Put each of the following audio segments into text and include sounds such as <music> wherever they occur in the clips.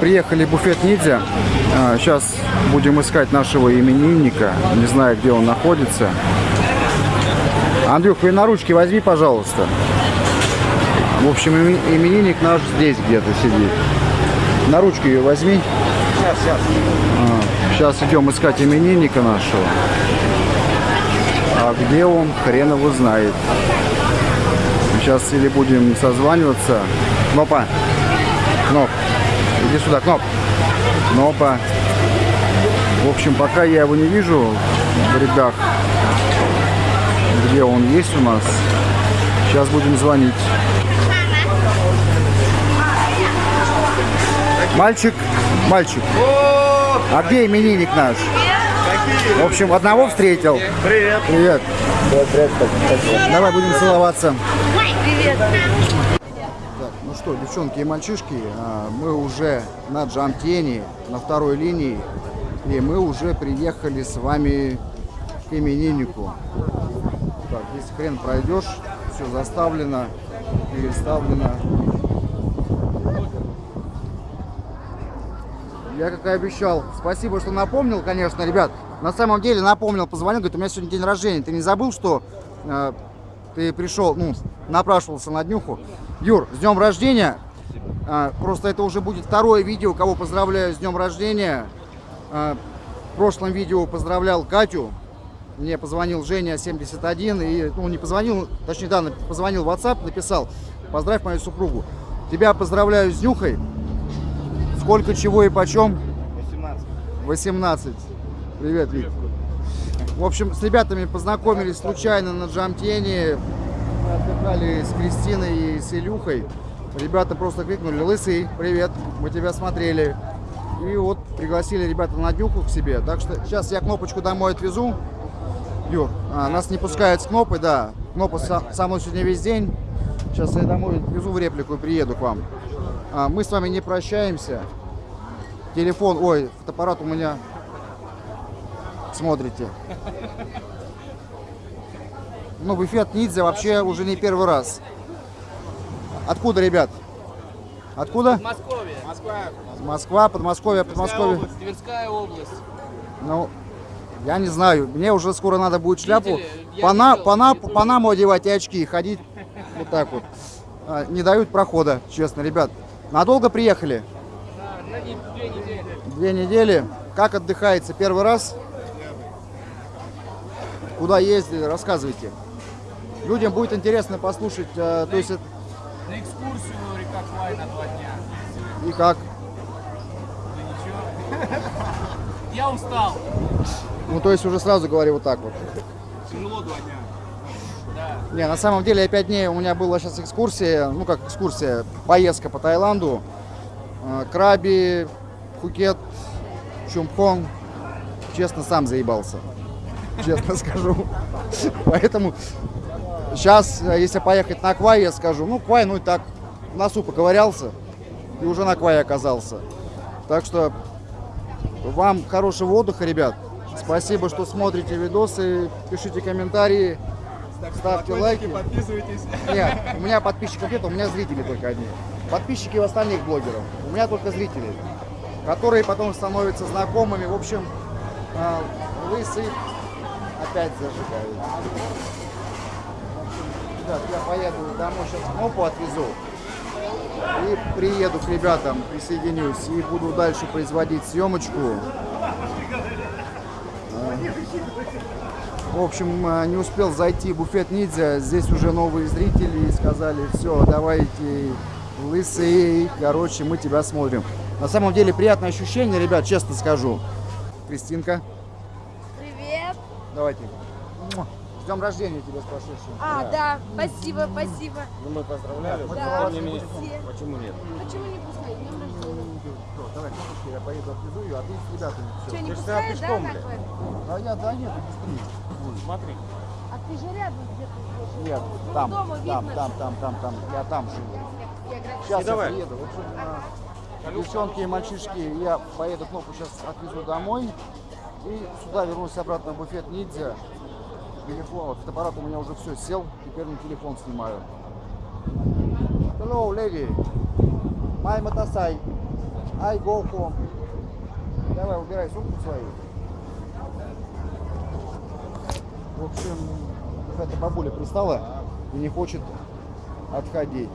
приехали в буфет Ниндзя. Сейчас будем искать нашего именинника. Не знаю, где он находится. Андрюх, вы на ручки возьми, пожалуйста. В общем, именинник наш здесь где-то сидит. На ручку ее возьми. Сейчас, сейчас. А, сейчас идем искать именинника нашего. А где он, хрен его знает. Сейчас или будем созваниваться. Кнопа. Кноп. Иди сюда, Кноп. Кнопа. В общем, пока я его не вижу в рядах, где он есть у нас. Сейчас будем звонить. Мальчик, мальчик. А где именинник наш? В общем, одного встретил. Привет. Привет. Привет, привет. Давай будем целоваться. Привет. Что, девчонки и мальчишки, а, мы уже на Джамтене, на второй линии, и мы уже приехали с вами к имениннику. Так, здесь хрен пройдешь, все заставлено, переставлено. Я, как и обещал, спасибо, что напомнил, конечно, ребят. На самом деле напомнил, позвонил, говорит, у меня сегодня день рождения. Ты не забыл, что э, ты пришел, ну, напрашивался на днюху? Юр, с днем рождения. Э, просто это уже будет второе видео, кого поздравляю с днем рождения. Э, в прошлом видео поздравлял Катю. Мне позвонил Женя 71 и, ну, не позвонил, точнее, да, позвонил в WhatsApp, написал, поздравь мою супругу. Тебя поздравляю с днюхой. Сколько, чего и почем? 18. 18. Привет, Вик. В общем, с ребятами познакомились случайно на Джамтене. Отдыхали с Кристиной и с Илюхой. Ребята просто крикнули, Лысый, привет, мы тебя смотрели. И вот пригласили ребята на днюху к себе. Так что сейчас я кнопочку домой отвезу. Юр, а, нас не пускают с кнопой, да. Кнопа со, со мной сегодня весь день. Сейчас я домой отвезу в реплику и приеду к вам. А, мы с вами не прощаемся. Телефон, ой, фотоаппарат у меня. Смотрите. Ну, буфет Ниндзя вообще уже не первый раз. Откуда, ребят? Откуда? Подмосковье. Москва. Москва, Подмосковье, Тверская Подмосковье. область. Тверская область. Ну, я не знаю. Мне уже скоро надо будет шляпу пана, пана, Ютубе. панаму одевать и очки, ходить вот так вот. А, Не дают прохода, честно, ребят. Надолго приехали? Да, две недели. Две недели. Как отдыхается? Первый раз? Куда ездили? Рассказывайте. Людям будет интересно послушать, э, то есть На экскурсию река Квай на два дня. и как. Да ничего. <laughs> Я устал. Ну, то есть уже сразу говорю вот так вот. Тяжело два дня. Да. Не, на самом деле, я пять дней, у меня была сейчас экскурсия, ну как экскурсия, поездка по Таиланду. Э, Краби, Пхукет, Чумхон. Честно, сам заебался. Честно <laughs> скажу. Поэтому сейчас, если поехать на Квай, я скажу, ну Квай, ну и так, в носу поковырялся и уже на Квай оказался. Так что вам хорошего отдыха, ребят. Спасибо, что смотрите видосы, пишите комментарии, ставьте лайки. Подписывайтесь. Нет, у меня подписчиков нет, у меня зрители только одни. Подписчики у остальных блогеров. У меня только зрители, которые потом становятся знакомыми. В общем, а, лысый опять зажигает. Ребят, я поеду домой, сейчас кнопку отвезу. И приеду к ребятам, присоединюсь и буду дальше производить съемочку. В общем, э, не успел зайти в буфет Ниндзя. Здесь уже новые зрители сказали, все, давайте, лысый, короче, мы тебя смотрим. На самом деле приятное ощущение, ребят, честно скажу. Кристинка, Привет. давайте. Днем рождения тебя с прошедшим. А, да, спасибо, спасибо. Ну мы поздравляли. Да, не все. Почему нет? Почему не пускать? Днем рождения. Всё, Давай, я поеду отвезу ее, а ты с ребятами. Что, Все. не Ты ж пускают, да, квартиру? А я, да нет, быстрее. Смотри. А ты же рядом где-то. Нет, Ну, там, дома там, видно, там, что- там, там, там, я там живу. Я говорю, Сейчас я давай. приеду. В общем, а, девчонки и мальчишки, я поеду кнопку сейчас отвезу домой. И сюда вернусь обратно в буфет Ниндзя. Вот фотоаппарат у меня уже все сел, теперь на телефон снимаю. Hello, lady. My motorcycle. I go home. Давай, убирай сумку свою. В общем, какая-то бабуля пристала и не хочет отходить.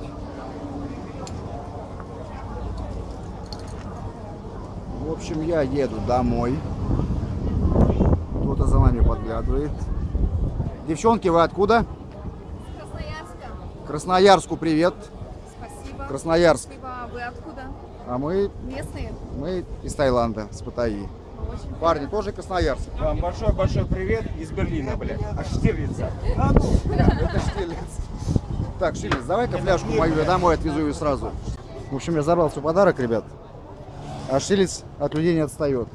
В общем, я еду домой. Кто-то за нами подглядывает. Девчонки, вы откуда? Красноярска. Красноярску привет. Спасибо. Красноярск. Спасибо. А Вы откуда? А мы, Местные? мы из Таиланда, с Паттайи. Очень Парни тоже Красноярск. Вам большой-большой привет из Берлина, блядь. Аж Штирлица. Это <laughs> Штирлиц. Так, Штирлиц, давай-ка фляжку мою, я домой отвезу ее сразу. В общем, я забрал свой подарок, ребят. А Штирлиц от людей не отстает.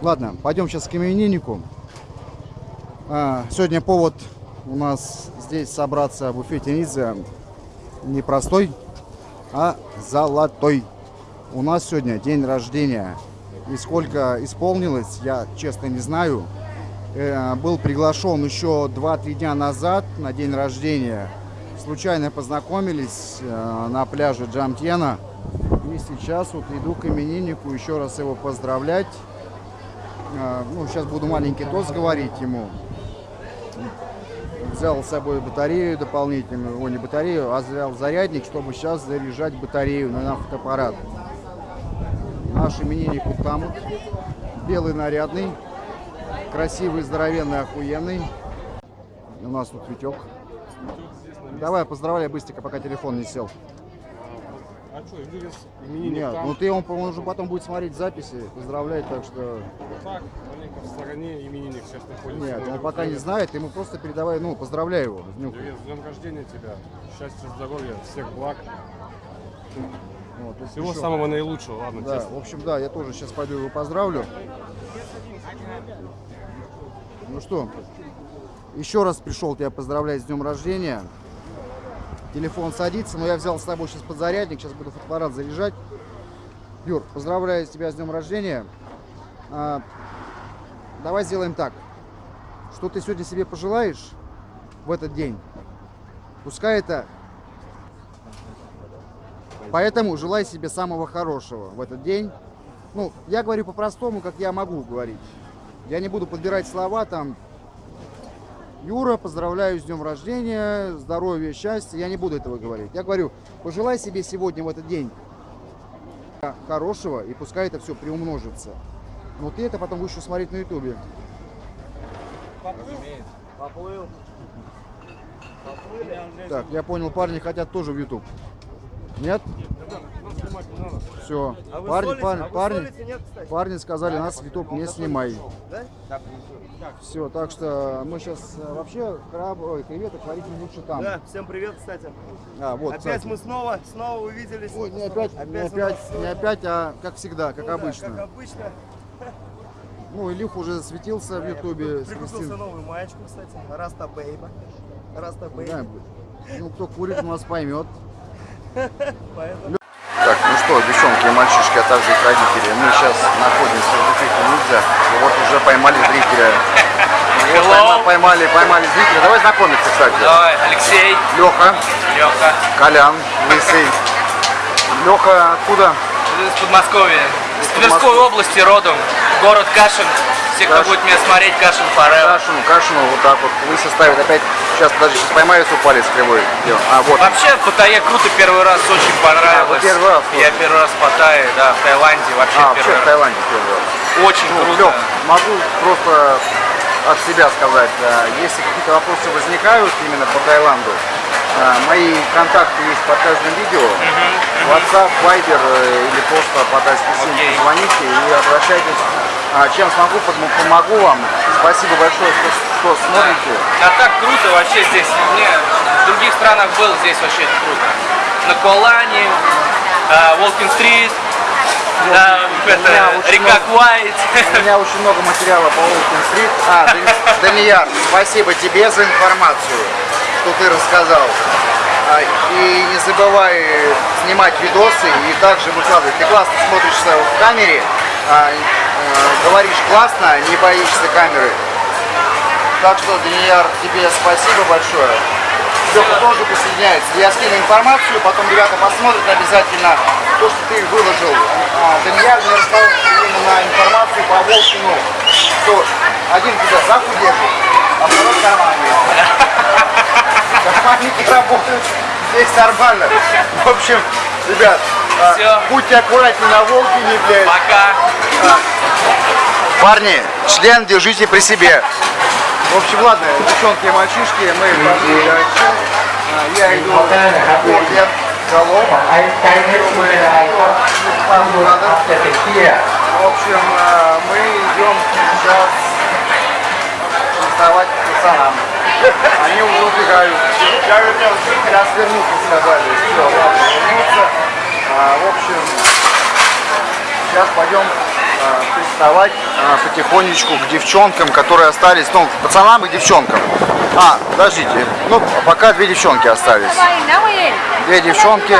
Ладно, пойдем сейчас к имениннику. А, сегодня повод у нас здесь собраться в буфете Низа не простой, а золотой. У нас сегодня день рождения. И сколько исполнилось, я честно не знаю. Э, был приглашен еще 2-3 дня назад на день рождения. Случайно познакомились э, на пляже Джамтьена. И сейчас вот иду к имениннику еще раз его поздравлять. Э, Ну, сейчас буду маленький тост говорить ему. Взял с собой батарею дополнительную, о, не батарею, а взял зарядник, чтобы сейчас заряжать батарею на фотоаппарат. Наш именинник вот. Белый нарядный, красивый, здоровенный, охуенный. У нас тут Витек. Давай, поздравляй быстренько, пока телефон не сел. А что, именинник Нет, там? ну ты он, по-моему, уже потом будет смотреть записи, поздравлять, так что... Так, маленько в стороне именинник сейчас находится. Нет, он пока не знает, ты ему просто передавай, ну, поздравляй его. с днем. Привет, с днем рождения тебя. Счастья, здоровья, всех благ. Вот, Всего пришел. самого наилучшего, ладно, Да, честно. в общем, да, я тоже сейчас пойду его поздравлю. Ну что, еще раз пришел тебя поздравлять с днем рождения. Телефон садится, но я взял с собой сейчас подзарядник, сейчас буду фотоаппарат заряжать. Юр, поздравляю тебя с днем рождения. А, давай сделаем так. Что ты сегодня себе пожелаешь в этот день? Пускай это Поэтому желаю себе самого хорошего в этот день. Ну, я говорю по-простому, как я могу говорить. Я не буду подбирать слова там. Юра, поздравляю с днем рождения, здоровья, счастья. Я не буду этого говорить. Я говорю, пожелай себе сегодня в этот день хорошего, и пускай это все приумножится. Но ты это потом будешь еще смотреть на ютубе. Поплыл. Так, я понял, парни хотят тоже в YouTube. Нет? Все. Парни, парни, парни, парни сказали, нас в YouTube не снимай. Все, так что мы сейчас вообще краб, ой, креветок варить не лучше там. Да, всем привет, кстати. А, вот, Опять кстати. мы снова, снова увиделись. Ой, не опять, не Опять у опять, не э, опять, а как всегда, как Ну да, обычно. Как обычно. <laughs> Ну, Илюх уже засветился в Ютубе Прикупился новую маечку, кстати. Раста Бейба. Раста Да, Бейба. ну, кто курит, у нас поймет. <laughs> Поэтому... Что, девчонки и мальчишки, а также их родители, мы сейчас находимся в Ниндзя. И вот уже поймали зрителя. Вот пойма- поймали, поймали зрителя. Давай знакомиться, кстати. Давай, Алексей, Леха, Леха. Колян, Лысый. Леха откуда? Из Подмосковья. Из Из Тверской области родом. Город Кашин. Все, кто Кашин. будет меня смотреть, Кашин Форел. Кашину, Кашину, вот так вот. Лысый ставит опять. Сейчас, подожди, сейчас поймаю свой палец кривой. А, вот. Вообще, в Паттайе круто первый раз, очень понравилось. А, вы первый раз Я первый раз в Паттайе, да, в Таиланде вообще А, вообще первый в раз. Таиланде первый раз. Очень Ну, круто. Лёх, могу просто от себя сказать, а, если какие-то вопросы возникают именно по Таиланду, а, мои контакты есть под каждым видео. WhatsApp, Viber э, или просто по симке Окей. звоните и обращайтесь. А, Чем смогу, помогу вам. Спасибо большое, что, что смотрите. А так круто вообще здесь. Не, в других странах был, здесь вообще круто. На Колане, Волкин-стрит, да, меня это, очень река много- Квайт. <laughs> У меня очень много материала по Уолкин Стрит. А, Дани- <laughs> Данияр, спасибо тебе за информацию, что ты рассказал. А, И не забывай снимать видосы и также выкладывать. Ты классно смотришься в камере, а, э, говоришь классно, не боишься камеры. Так что, Данияр, тебе спасибо большое. Леха тоже присоединяется. Я скину информацию, потом ребята посмотрят обязательно. то, что ты выложил, а, Данияр мне рассказал именно информацию по Волкину, что один тебя за держит, а второй в кармане. Карманники работают здесь нормально. В общем, ребят, а, Всё. будьте аккуратнее на Волкине, блядь. Пока. Парни, член держите при себе. В общем, ладно, девчонки и мальчишки, мы пошли дальше. А, Я иду в Орден, Колом. В общем, а, мы идем сейчас вставать к пацанам. Они уже убегают. Сейчас вернутся, сказали. Все, ладно, вернутся. А, В общем, Сейчас пойдем приставать э, потихонечку к девчонкам, которые остались, ну, к пацанам и девчонкам. А, подождите, ну, пока две девчонки остались. Две девчонки.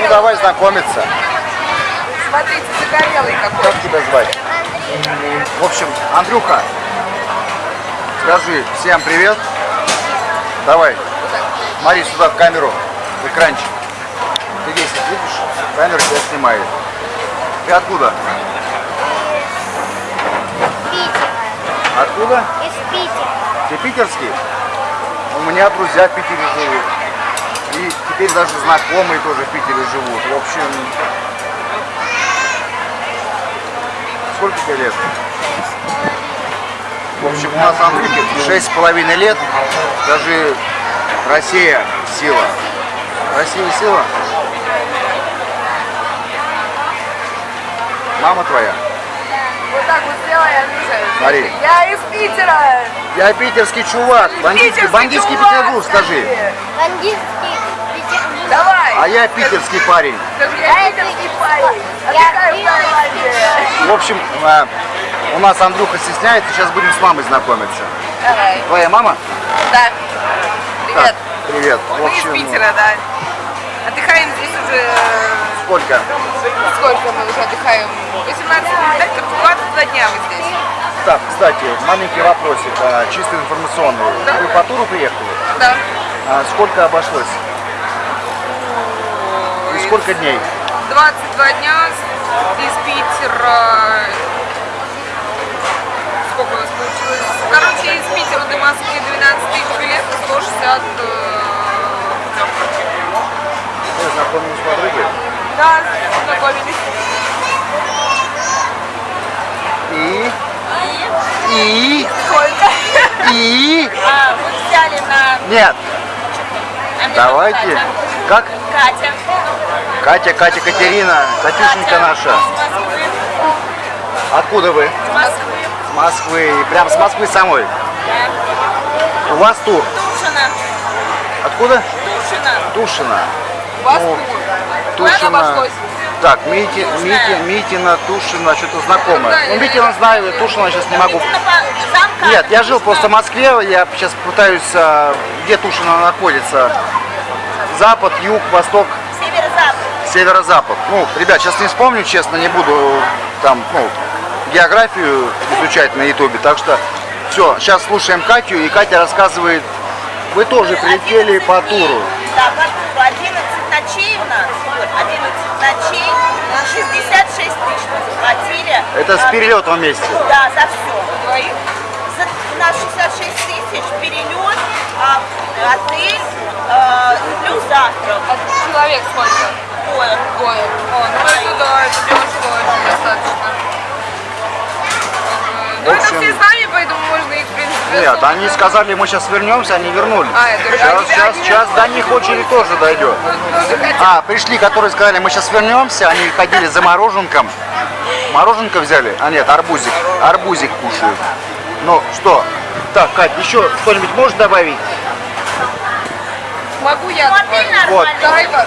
Ну, давай знакомиться. Смотрите, загорелый какой. Как тебя звать? В общем, Андрюха, скажи всем привет. Давай, смотри сюда в камеру, в экранчик. Видишь? Камера тебя снимает. Ты откуда? Питер. Откуда? Из Питера. Ты питерский? У меня друзья в Питере живут. И теперь даже знакомые тоже в Питере живут. В общем, сколько тебе лет? В общем, у нас Андрюхе шесть с половиной лет. Даже Россия сила. Россия сила. Мама твоя. Вот так вот сделай, Андрюша. Смотри. Я из Питера. Я питерский чувак. Бандитский, Питерский бандитский чувак, Петербург, скажи. Бандитский Петербург. Давай. А я питерский парень. Скажи, я питерский парень. Я Отдыхаю в общем, э, у нас Андрюха стесняется, сейчас будем с мамой знакомиться. Давай. Твоя мама? Да. Привет. Так, привет. Мы из общем, Питера, да. Отдыхаем здесь уже... сколько? Сколько мы уже отдыхаем? 18 лет, 22 дня мы здесь. Так, кстати, маленький вопросик, а, чисто информационный. Вы по туру приехали? Да. А сколько обошлось? И сколько дней? 22 дня из Питера. Сколько у нас получилось? Короче, из Питера до Москвы 12 тысяч билетов, 160 э, Вы знакомились с подругой? Да, познакомились. И? И? Сколько? И? <laughs> А, мы взяли на... Нет. а Давайте. Катя. Как? Катя. Катя, Катя, Катерина, Катюшенька наша. Откуда вы? С Москвы. С Москвы. Прям с Москвы самой. У вас тур. Тушина. Откуда? Тушина. Тушина. У вас Ну, тур. Обошлось? Так, Мити, Мити, Митина, Тушина, что-то знакомое. Ну, Митина знаю, Тушина сейчас не могу. Нет, я жил просто в Москве, я сейчас пытаюсь, а, где Тушина находится. Запад, юг, восток, Северо-запад. северо-запад. Ну, ребят, сейчас не вспомню, честно, не буду там, ну, географию изучать на ютубе. Так что все, сейчас слушаем Катю, и Катя рассказывает, вы тоже прилетели по туру. Да, по туру 11 ночей у нас, вот, 11 ночей, 66 тысяч мы заплатили. Это с А, перелетом вместе. Да, за все. За, на 66 тысяч перелет, а, отель, а, плюс завтрак. Человек сколько? Двое. Двое. О, ну это да, это дешево очень достаточно. Ну это общем- все с нами, поэтому можно их, в принципе, Нет, они сказали, мы сейчас вернемся, они вернулись. А, это сейчас, они- сейчас, они сейчас до них очередь тоже дойдет. Ну, тоже хотят. А, пришли, которые сказали, мы сейчас вернемся, они ходили за мороженком. Мороженка взяли? А нет, арбузик. Арбузик кушают. Ну что? Так, Кать, еще кто-нибудь может добавить? Могу я? Вот. Дай-ка.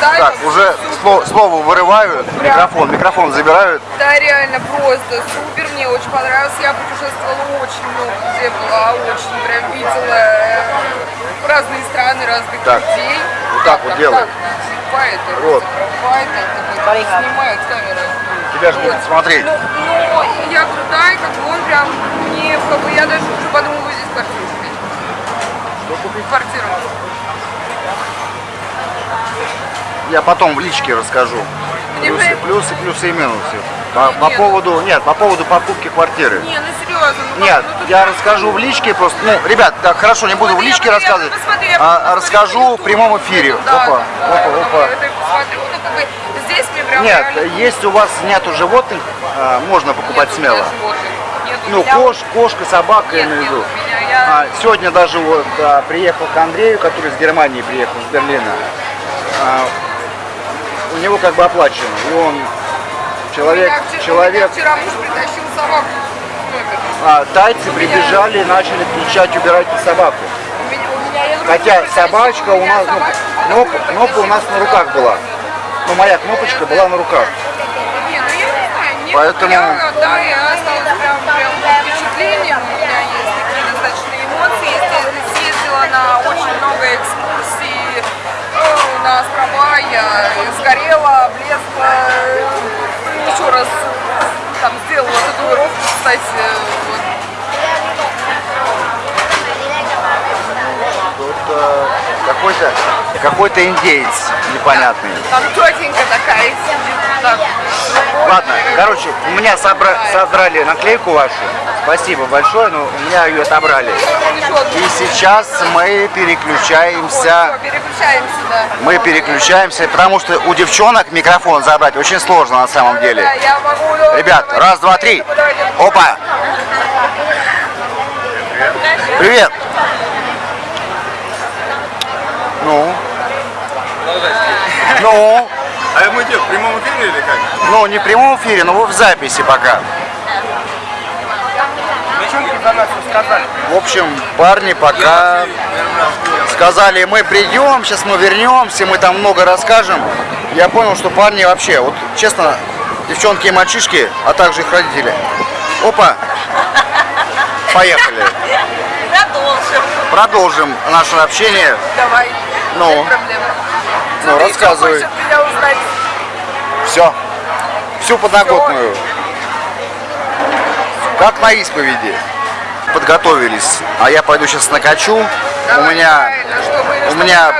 Дай-ка. Так, уже сло- слово вырывают, микрофон, микрофон забирают. Да, реально, просто супер, мне очень понравилось. Я путешествовала очень много, где была, очень прям видела э, разные страны, разных Так, людей. вот так вот делай. Так, это, Вот. типа это, снимает камера. Тебя же будут смотреть. Ну, ну, я крутая, как бы он прям мне, как бы я даже уже подумала здесь квартиру купить. Квартиру. Я потом в личке расскажу. Плюсы, плюсы, плюсы и минусы. По, по поводу, нет, по поводу покупки квартиры. Не, ну серьезно. ну Нет, ну я расскажу в личке просто. Ну, ребят, так, хорошо, не буду в личке рассказывать, а расскажу в прямом эфире. Да, опа, да, опа, опа. Нет, если у вас нету животных, а, можно покупать смело. Ну, кош, кошка, собака, я имею в виду. А, сегодня даже вот а, приехал к Андрею, который из Германии приехал, из Берлина. А, у него как бы оплачено. И он человек, у вчера- человек, У вчера муж притащил собаку а, тайцы прибежали и начали кричать, убирайте собаку. У меня, у меня, Хотя собачка у меня нас, ну, собачка кнопка, у нас на руках была. Ну, моя кнопочка была на руках. Не, ну я не знаю, нет, Поэтому- я, да, я осталась прям, прям под впечатлением, у меня есть такие достаточно эмоции, я съездила на очень много экскурсий, э, на острова, я сгорела, облезла, э, еще раз там сделала татуировку, кстати, вот. Э, какой-то какой-то индеец непонятный. там тетенька такая сидит, вот так. Ладно, короче, у меня собра- содрали наклейку вашу. Спасибо большое, но у меня ее отобрали. И сейчас мы переключаемся. Всё, переключаемся, да. Мы переключаемся, потому что у девчонок микрофон забрать очень сложно на самом деле. Ребят, раз, два, три. Опа! Привет! Ну? Ну? А мы где, в прямом эфире или как? Ну, не в прямом эфире, но вы в записи пока. Девчонки про нас рассказали. В общем, парни пока сказали, мы придем, сейчас мы вернемся, мы там много расскажем. Я понял, что парни вообще, вот честно, девчонки и мальчишки, а также их родители. Опа! Поехали. Продолжим. Продолжим наше общение. Давай. Ну. Ну, рассказывай. Все. Всю подноготную. Как на исповеди. Подготовились. А я пойду сейчас накачу. У меня чтобы- у меня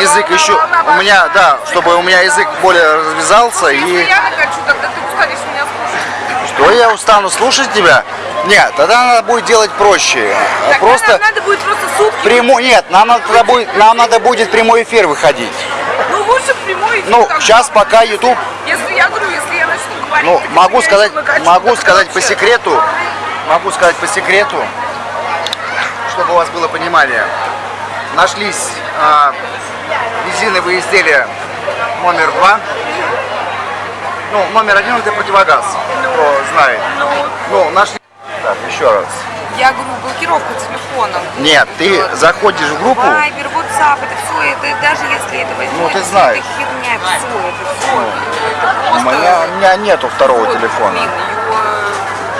язык еще, у меня, да, чтобы у меня язык более развязался Если и я накачу, тогда ты устанешь меня слушать. что я устану слушать тебя? Нет, тогда надо будет делать проще. Тогда Просто нам надо будет просто сутки. прямой, нет, нам надо, тогда будет, нам надо будет прямой эфир выходить. Ну лучше прямой эфир. Ну, так сейчас пока YouTube, Если я говорю, если я начну говорить, ну, так могу сказать, накачу, могу так сказать по секрету, могу сказать по секрету, чтобы у вас было понимание. Нашлись а, резиновые изделия номер два. Ну, номер один это противогаз, кто знает. Ну, нашли. Так, еще раз. Я говорю, блокировка телефона. Нет, ты заходишь в группу, Вайбер, WhatsApp, это все, это даже если это возьмете, Ну, ты знаешь. Это херня, все, это все. у меня, у меня нету второго телефона.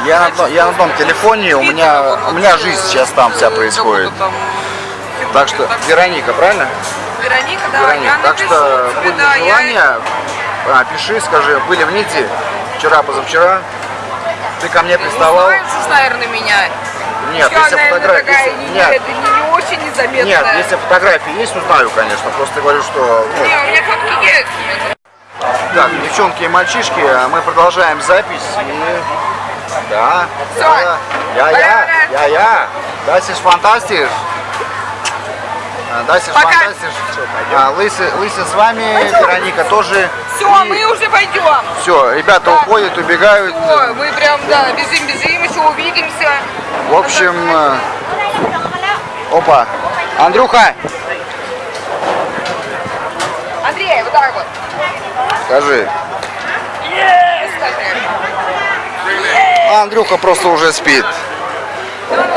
Я на, одно- я на одном телефоне, у меня, у меня жизнь сейчас там вся происходит. Так что, Вероника, правильно? Вероника, да, Вероника, так что будет желание, а, пиши, скажи, были в НИТе вчера, позавчера, ты ко мне приставал. Узнают, что, наверное, меня. Нет, Я, если фотографии, если- нет, это не, не очень незаметная. нет, если фотографии есть, узнаю, конечно, просто говорю, что, ну, Не, у меня фотки есть. Так, девчонки и мальчишки, а мы продолжаем запись. И... Да, да, я, я, я, я. Das ist fantastisch. А, Das ist Пока. fantastisch. А, Лысый, Лысый с вами, Вероника тоже. Все, И мы уже пойдем. Все, ребята уходят, убегают. Ой, мы прям, да, бежим, бежим, еще увидимся. В общем, э, опа. Андрюха, Андрей, вот так вот. скажи. Андрюха просто уже спит.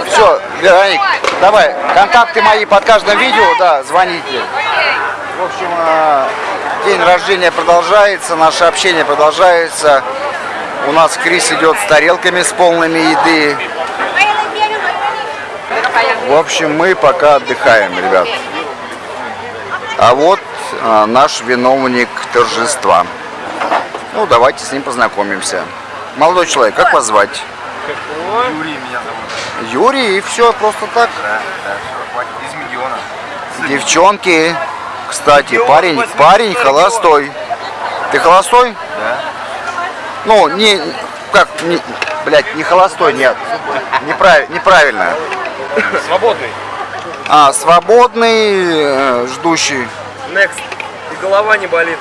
Все, Вероник, давай, контакты мои под каждым видео, да, звоните. В общем, э, день рождения продолжается, наше общение продолжается. У нас Крис идет с тарелками с полными еды. В общем, мы пока отдыхаем, ребят. А вот э, наш виновник торжества. Ну, давайте с ним познакомимся. Молодой человек, как вас звать? Юрий меня зовут. Юрий, и все, просто так. Да, да, все, хватит. Из миллиона. Девчонки, Кстати, Регион парень, 82 парень холостой. Ты холостой? Да. Ну, не, как, не, блядь, не холостой, нет. Неправ- неправильно. Свободный. А, свободный, э, ждущий. Next. И голова не болит.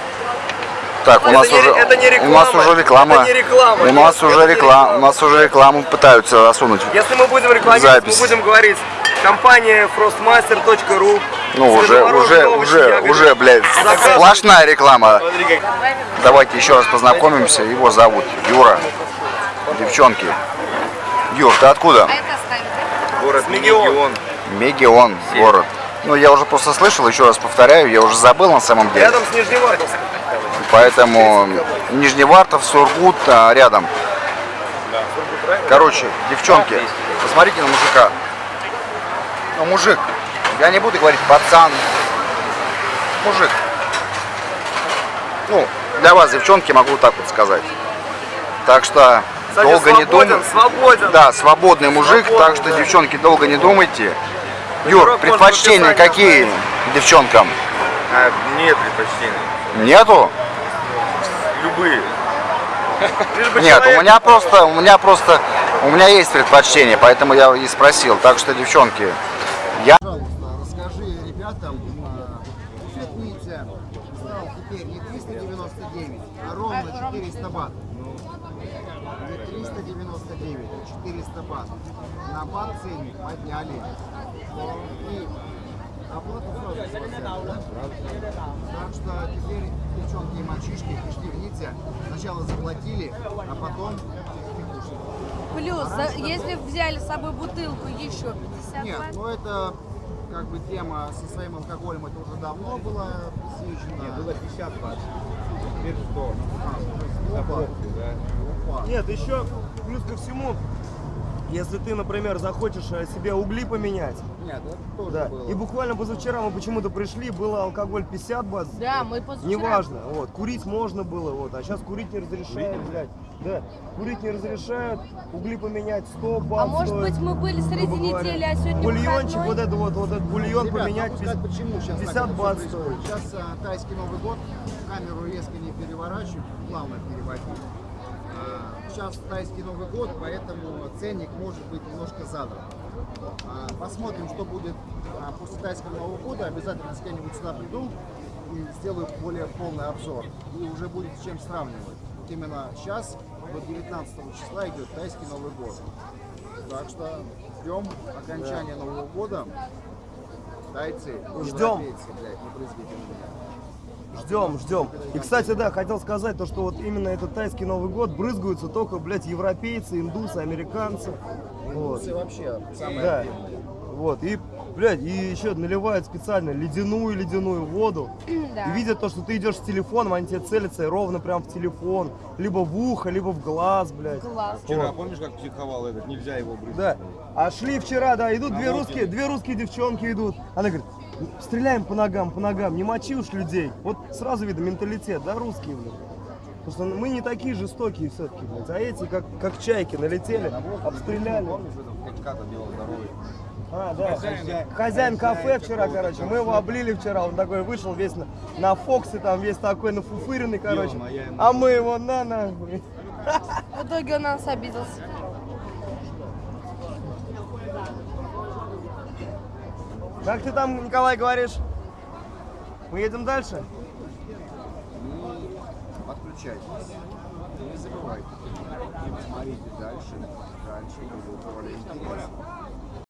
Так, у Это нас не- уже, это не у нас реклама. уже реклама. Это не реклама. У нас Это уже не реклама, реклама. у нас уже рекламу пытаются засунуть. Если мы будем рекламировать, Запись. мы будем говорить компания frostmaster.ru Ну, уже, уже, уже, уже, блядь, сплошная реклама. Давайте еще раз познакомимся. Его зовут Юра. Девчонки. Юр, ты откуда? А это. Город Мегион. Мегион, город. Ну, я уже просто слышал, еще раз повторяю, я уже забыл на самом деле. Рядом с Нижневартовском. Поэтому Нижневартов, Сургут а, рядом. Короче, девчонки, посмотрите на мужика. Ну, мужик. Я не буду говорить пацан. Мужик. Ну, для вас, девчонки, могу так вот сказать. Так что Кстати, долго не свободен, думайте. свободен. Да, свободный мужик, Свободный, так что, да. девчонки, долго не думайте. Юр, предпочтения какие девчонкам? А, нет предпочтений. Нету? Любые. Нет, у меня просто, у меня просто, у меня есть предпочтение, поэтому я и спросил. Так что, девчонки, я... Пожалуйста, расскажи ребятам, буфет Митя стал теперь не 399, а ровно 400 бат. Не 399, а 400 бат. На бат ценник подняли. И оплату сразу с вас взяли, да? Так что теперь, девчонки и мальчишки, пришли в Ницце, сначала заплатили, а потом Плюс, за- если взяли с собой бутылку, еще 50 Нет, ну это как бы тема со своим алкоголем, это уже давно было пресечено. было 50 бат. Теперь что? Нет, еще плюс ко всему, если ты, например, захочешь э, себе угли поменять, Нет, это тоже да, было. и буквально позавчера мы почему-то пришли, было алкоголь 50 бат, Да, мы позавчера... неважно, вот, курить можно было, вот, а сейчас курить не разрешают, блядь, да, курить не разрешают, угли поменять 100 бат А может стоит, быть мы были среди недели, а сегодня Бульончик, выходной? вот это вот, вот этот бульон Ребят, поменять, сказать, почему сейчас 50 бат стоит. Сейчас а, тайский Новый год, камеру резко не переворачиваю, плавно переводить. А, сейчас тайский Новый год, поэтому ценник может быть немножко задран. А, посмотрим, что будет а, после тайского Нового года. Обязательно с кем-нибудь сюда приду и сделаю более полный обзор. И уже будет с чем сравнивать. Вот именно сейчас, до 19 числа идет тайский Новый год. Так что ждем окончания Нового года. Тайцы, Ждем. блядь, не произведите меня. Ждем, ждем. И, кстати, да, хотел сказать то, что вот именно этот тайский Новый год брызгаются только, блядь, европейцы, индусы, американцы. Вот. Индусы вообще самое Да. Вот. И, блядь, и еще наливают специально ледяную-ледяную воду. Да. И видят то, что ты идешь с телефоном, они тебе целятся и ровно прям в телефон. Либо в ухо, либо в глаз, блядь. Класс. Вчера, помнишь, как психовал этот? Нельзя его брызгать. Да. А шли вчера, да, идут две русские, две русские девчонки идут. Она говорит, стреляем по ногам, по ногам, не мочи уж людей. Вот сразу видно менталитет, да, русские, блядь. Потому что мы не такие жестокие все-таки, блядь. А эти, как, как чайки, налетели, обстреляли. Помнишь, в этом Качката бело здоровый? А, да. Хозяин, кафе вчера, короче, мы его облили вчера, он такой вышел весь на, на Фоксе, там весь такой нафуфыренный, короче. А мы его на нахуй. <laughs> В итоге он на нас обиделся. Как ты там, Николай, говоришь? Мы едем дальше? Подключайтесь. Не забывайте. Смотрите дальше. Дальше будет более интересно.